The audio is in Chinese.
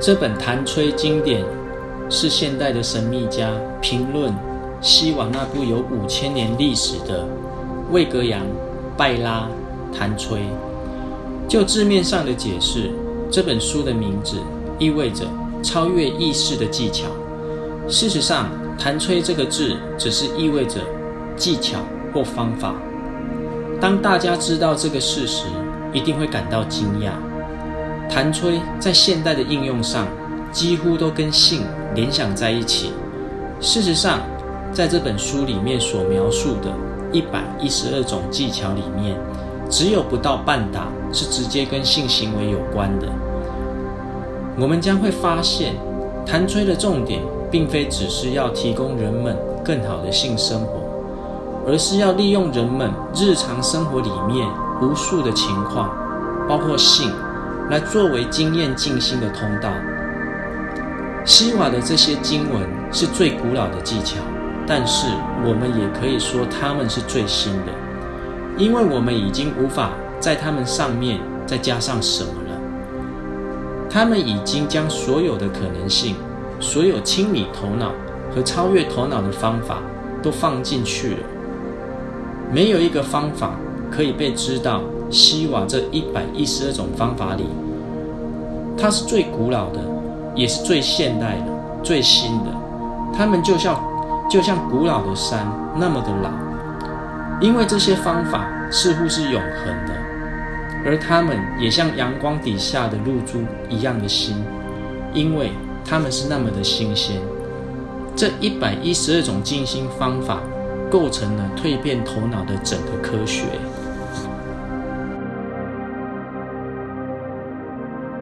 这本弹吹经典是现代的神秘家评论西瓦那部有五千年历史的魏格扬拜拉弹吹。就字面上的解释，这本书的名字意味着超越意识的技巧。事实上，弹吹这个字只是意味着技巧或方法。当大家知道这个事实，一定会感到惊讶。弹吹在现代的应用上，几乎都跟性联想在一起。事实上，在这本书里面所描述的一百一十二种技巧里面，只有不到半打是直接跟性行为有关的。我们将会发现，弹吹的重点并非只是要提供人们更好的性生活，而是要利用人们日常生活里面无数的情况，包括性，来作为经验静心的通道。西瓦的这些经文是最古老的技巧，但是我们也可以说它们是最新的，因为我们已经无法在它们上面再加上什么了。他们已经将所有的可能性、所有清理头脑和超越头脑的方法都放进去了。没有一个方法可以被知道。西瓦这一百一十二种方法里，它是最古老的，也是最现代的、最新的。它们就像就像古老的山那么的老，因为这些方法似乎是永恒的，而它们也像阳光底下的露珠一样的新，因为它们是那么的新鲜。这一百一十二种静心方法构成了蜕变头脑的整个科学。